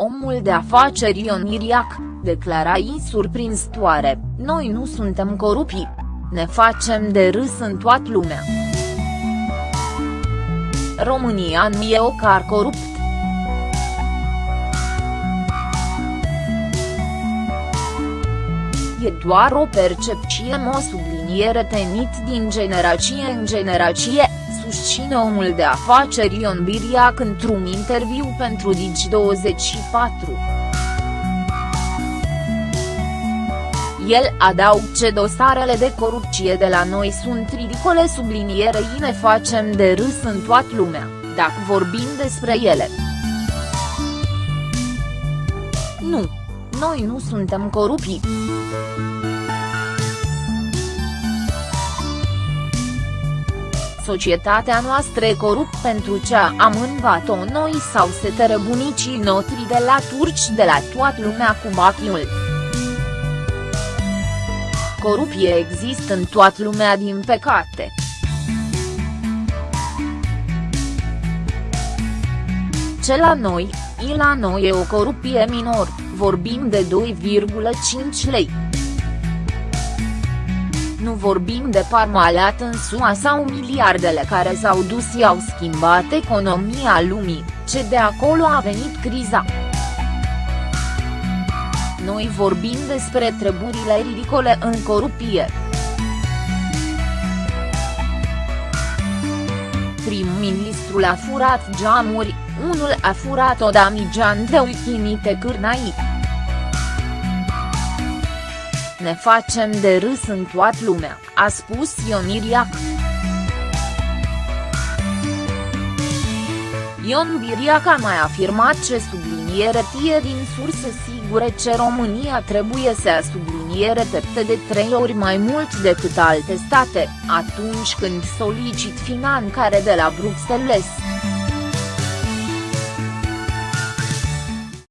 omul de afaceri Ion Iriac, declara ei surprinzătoare, noi nu suntem corupii. Ne facem de râs în toată lumea. România nu e o car corupt. E doar o percepție o subliniere tenit din generație în generație, susține omul de afaceri Ion Biriac într-un interviu pentru Digi24. El adaug ce dosarele de corupție de la noi sunt ridicole sublinierei ne facem de râs în toată lumea, dacă vorbim despre ele. Nu. Noi nu suntem corupii. Societatea noastră e corupt pentru ce am învat-o noi sau se bunicii noștri de la turci de la toată lumea cu bachiul. Corupție există în toată lumea din păcate. Ce la noi, i la noi e o corupie minor, vorbim de 2,5 lei. Nu vorbim de parmalat în SUA sau miliardele care s-au dus și au schimbat economia lumii, ce de acolo a venit criza. Noi vorbim despre treburile ridicole în corupie. Prim-ministrul a furat geamuri, unul a furat o damigean de uchinite cârnai. Ne facem de râs în toată lumea, a spus Ion Iriac. Ion Biriac a mai afirmat ce subliniere tie din surse sigure ce România trebuie să subliniere tepte de trei ori mai mult decât alte state, atunci când solicit finanțare de la Bruxelles.